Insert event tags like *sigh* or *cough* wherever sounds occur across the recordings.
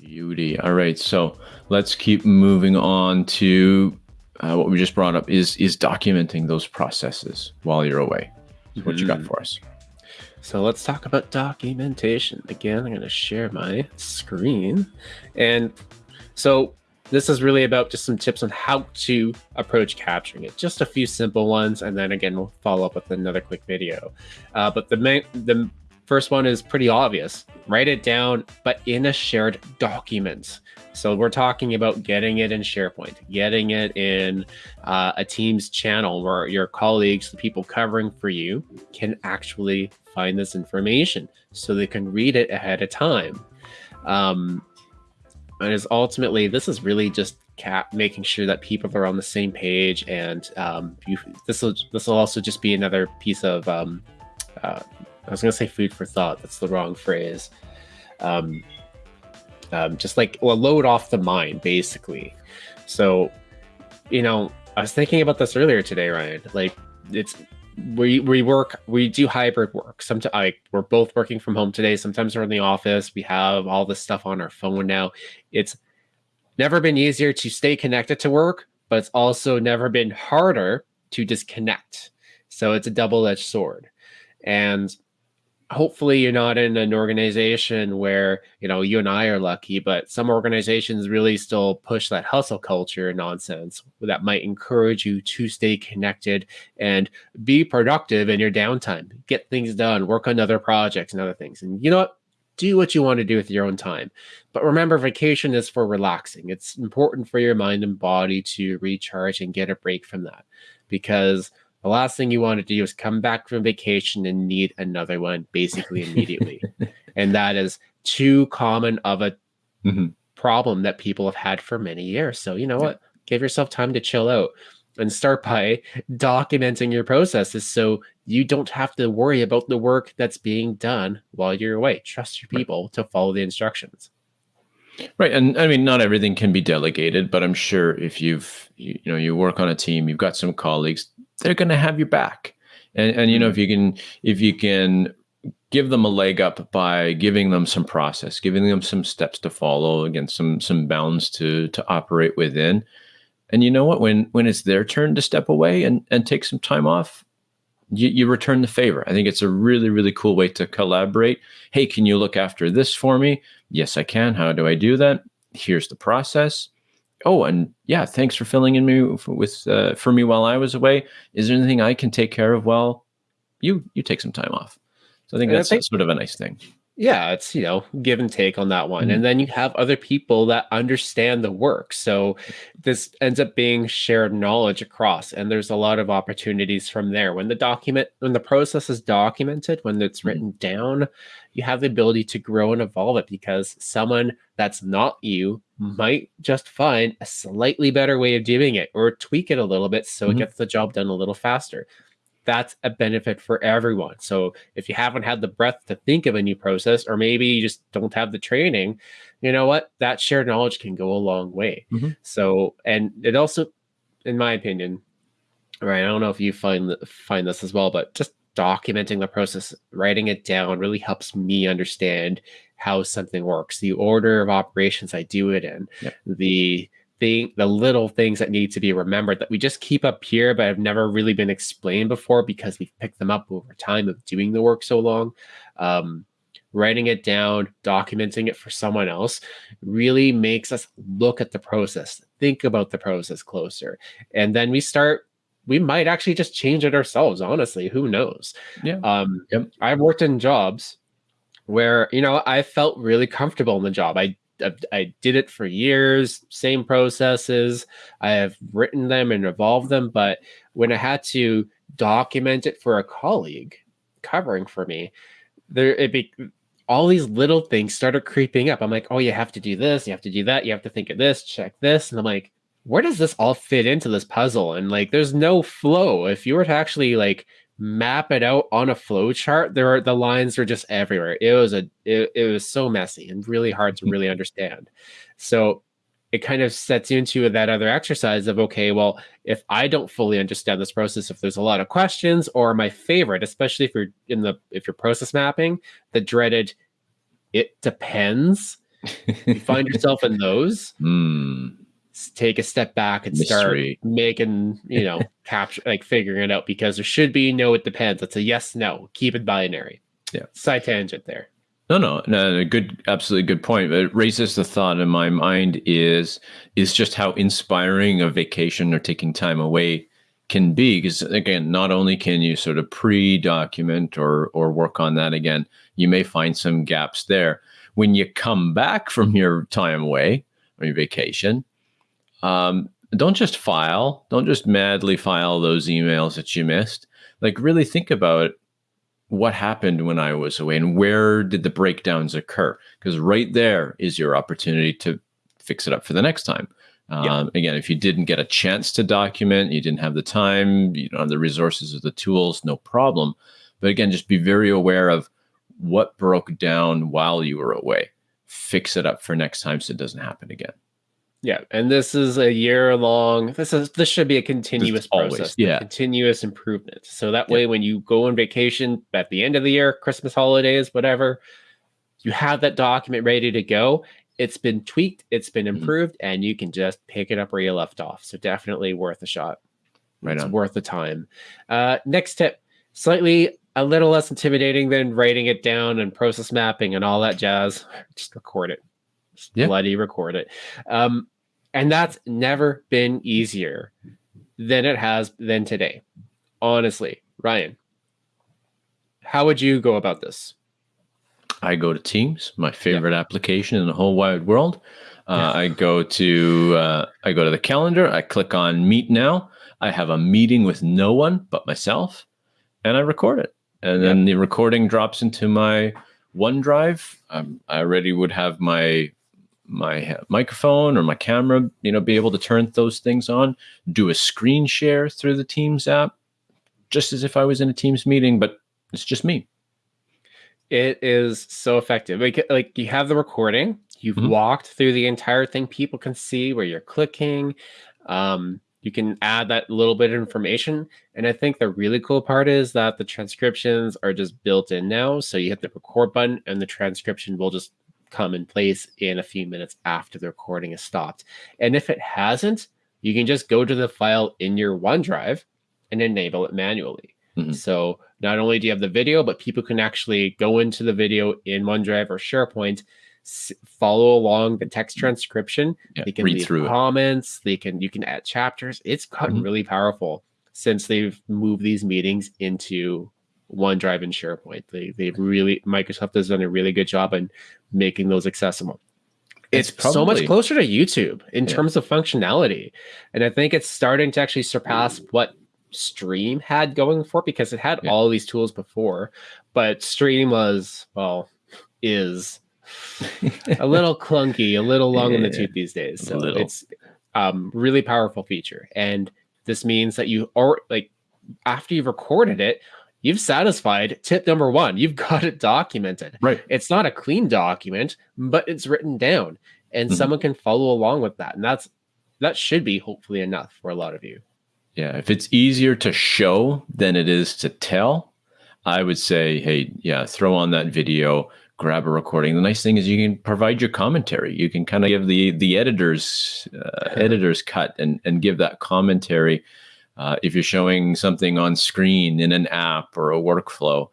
Beauty. All right, so let's keep moving on to uh, what we just brought up is is documenting those processes while you're away. So what you got Mhm. for us? So let's talk about documentation. Again, I'm going to share my screen. And so this is really about just some tips on how to approach capturing it. Just a few simple ones, and then again we'll follow up with another quick video. Uh, but the main, the first one is pretty obvious. Write it down, but in a shared document. So we're talking about getting it in SharePoint, getting it in uh, a Teams channel where your colleagues, the people covering for you, can actually find this information so they can read it ahead of time. Um, and is ultimately this is really just cap making sure that people are on the same page, and um, this will this will also just be another piece of um, uh, I was gonna say food for thought. That's the wrong phrase. Um, um, just like well, load off the mind, basically. So, you know, I was thinking about this earlier today, Ryan. Like, it's we we work we do hybrid work. Sometimes like we're both working from home today. Sometimes we're in the office. We have all this stuff on our phone now. It's never been easier to stay connected to work, but it's also never been harder to disconnect. So it's a double-edged sword. And hopefully you're not in an organization where you know you and i are lucky but some organizations really still push that hustle culture nonsense that might encourage you to stay connected and be productive in your downtime get things done work on other projects and other things. And you know what? Do what you want to do with your own time. But remember vacation is for relaxing. It's important for your mind and body to recharge and get a break from that because the last thing you want to do is come back from vacation and need another one basically *laughs* immediately. and that is too common of a Mhm. problem that people have had for many years. So, you know what? Give yourself time to chill out and start by documenting your processes so you don't have to worry about the work that's being done while you're away. Trust your Right. people to follow the instructions. Right, and I mean, not everything can be delegated, but I'm sure if you've you, you know you work on a team, you've got some colleagues, they're going to have your back, and and you know if you can if you can give them a leg up by giving them some process, giving them some steps to follow, again some some bounds to to operate within, and you know what when when it's their turn to step away and and take some time off. You, you return the favor. I think it's a really, really cool way to collaborate. Hey, can you look after this for me? Yes, I can. How do I do that? Here's the process. Oh, and yeah, thanks for filling in me with, with uh, for me while I was away. Is there anything I can take care of while you you take some time off? So I think And I that's think- sort of a nice thing. Yeah it's you know give and take on that one Mhm. and then you have other people that understand the work so this ends up being shared knowledge across and there's a lot of opportunities from there when the document when the process is documented when it's Mhm. written down you have the ability to grow and evolve it because someone that's not you might just find a slightly better way of doing it or tweak it a little bit so Mhm. it gets the job done a little faster that's a benefit for everyone. So if you haven't had the breath to think of a new process, or maybe you just don't have the training, you know what? That shared knowledge can go a long way. Mhm. So, and it also, in my opinion, right? I don't know if you find find this as well, but just documenting the process, writing it down, really helps me understand how something works, the order of operations I do it in, Yep. the thing, the little things that need to be remembered that we just keep up here, but have never really been explained before because we've picked them up over time of doing the work so long. Um, writing it down, documenting it for someone else really makes us look at the process, think about the process closer. And then we start, we might actually just change it ourselves, honestly. Who knows? Yeah. Um, Yep. I've worked in jobs where, you know, I felt really comfortable in the job. I I- did it for years, same processes. I have written them and evolved them, but when I had to document it for a colleague covering for me, there it be all these little things started creeping up. I'm like, oh, you have to do this, you have to do that, you have to think of this, check this, and I'm like, where does this all fit into this puzzle? And like, there's no flow. If you were to actually like map it out on a flow chart, there are the lines are just everywhere. It was a it, it was so messy and really hard to really understand. So it kind of sets you into that other exercise of okay, well, if I don't fully understand this process, if there's a lot of questions, or my favorite, especially if you're in the if you're process mapping, the dreaded it depends. you find *laughs* yourself in those, Mm, take a step back and Mystery. start making, you know, *laughs* capture like figuring it out because there should be no, it depends. It's a yes, no. Keep it binary. Yeah. Side tangent there. No, no, no, a good, absolutely good point. But it raises the thought in my mind is is just how inspiring a vacation or taking time away can be. Because again, not only can you sort of pre-document or or work on that again, you may find some gaps there. When you come back from your time away or your vacation, um, don't just file, don't just madly file those emails that you missed. Like really think about what happened when I was away and where did the breakdowns occur? Because right there is your opportunity to fix it up for the next time. Um, Yeah. Again, if you didn't get a chance to document, you didn't have the time, you don't have the resources or the tools, no problem. But again, just be very aware of what broke down while you were away. Fix it up for next time so it doesn't happen again. Yeah, and this is a year long. This is this should be a continuous always, process, yeah. continuous improvement. So that Yeah. way, when you go on vacation at the end of the year, Christmas holidays, whatever, you have that document ready to go. It's been tweaked, it's been Mhm. improved, and you can just pick it up where you left off. So definitely worth a shot. Right it's on. worth the time. Uh, next tip, slightly a little less intimidating than writing it down and process mapping and all that jazz. *laughs* Just record it. Just Yeah. bloody record it. Um, and that's never been easier than it has than today. Honestly, Ryan, how would you go about this? I go to Teams, my favorite application in the whole wide world. Uh, Yeah. I go to uh, I go to the calendar. I click on Meet Now. I have a meeting with no one but myself, and I record it. And then the recording drops into my OneDrive. Um, I already would have my my microphone or my camera, you know, be able to turn those things on. Do a screen share through the Teams app, just as if I was in a Teams meeting, but it's just me. It is so effective. Like, like you have the recording, you've Mhm. walked through the entire thing. People can see where you're clicking. Um, you can add that little bit of information. And I think the really cool part is that the transcriptions are just built in now. So you hit the record button and the transcription will just come in place in a few minutes after the recording is stopped. And if it hasn't, you can just go to the file in your OneDrive and enable it manually. Mhm. So not only do you have the video, but people can actually go into the video in OneDrive or SharePoint, follow along the text transcription. Yeah, they can read leave through it. comments. They can you can add chapters. It's gotten Mhm. really powerful since they've moved these meetings into OneDrive and SharePoint. They they've really Microsoft has done a really good job in making those accessible. It's, It's so much closer to YouTube in Yeah. terms of functionality. And I think it's starting to actually surpass what Stream had going for because it had Yeah. all these tools before, but Stream was, well, is a *laughs* little clunky, a little long in the tooth these days. a So little. it's um really powerful feature. And this means that you are like after you've recorded it, you've satisfied tip number one. You've *laughs* got it documented. Right. It's not a clean document, but it's written down and Mhm. someone can follow along with that. And that's that should be hopefully enough for a lot of you. Yeah, if it's easier to show than it is to tell, I would say, hey, yeah, throw on that video, grab a recording. The nice thing is you can provide your commentary. You can kind of give the the editor's uh, *laughs* editor's cut and and give that commentary. Uh, if you're showing something on screen in an app or a workflow,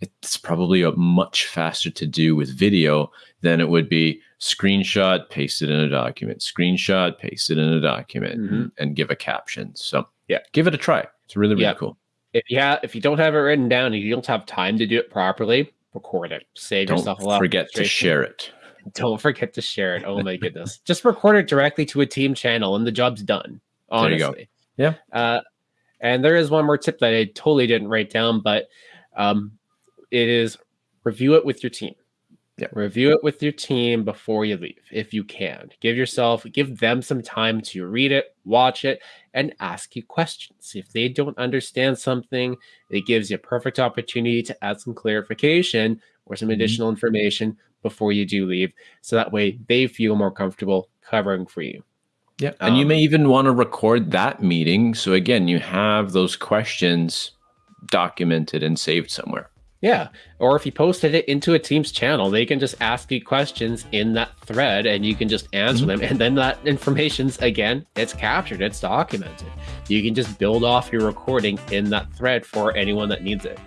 it's probably a much faster to do with video than it would be screenshot, paste it in a document, screenshot, paste it in a document, Mhm. and, give a caption. So Yeah. give it a try. It's really really Yeah. cool. If you have if you don't have it written down and you don't have time to do it properly, record it. Save Don't yourself a lot. forget to share it. *laughs* Don't forget to share it. Oh my goodness. Just record it directly to a team channel and the job's done. There you go. Yeah. Uh, and there is one more tip that I totally didn't write down, but um, it is review it with your team. Yeah. Review it with your team before you leave, if you can. Give yourself, give them some time to read it, watch it, and ask you questions. If they don't understand something, it gives you a perfect opportunity to add some clarification or some Mhm. additional information before you do leave. So that way they feel more comfortable covering for you. Yeah. And you Um, may even want to record that meeting. So again, you have those questions documented and saved somewhere. Yeah. Or if you posted it into a Teams channel, they can just ask you questions in that thread and you can just answer mm-hmm. them. And then that information's again, it's captured, it's documented. You can just build off your recording in that thread for anyone that needs it.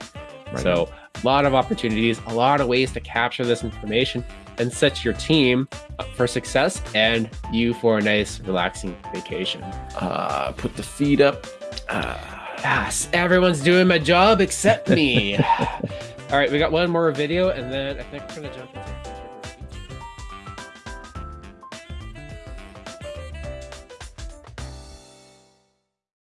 Right. So a lot of opportunities, a lot of ways to capture this information and set your team up for success and you for a nice relaxing vacation. Uh, put the feet up. Uh, Yes, everyone's doing my job except me. *laughs* All right, we got one more video, and then I think we're gonna jump.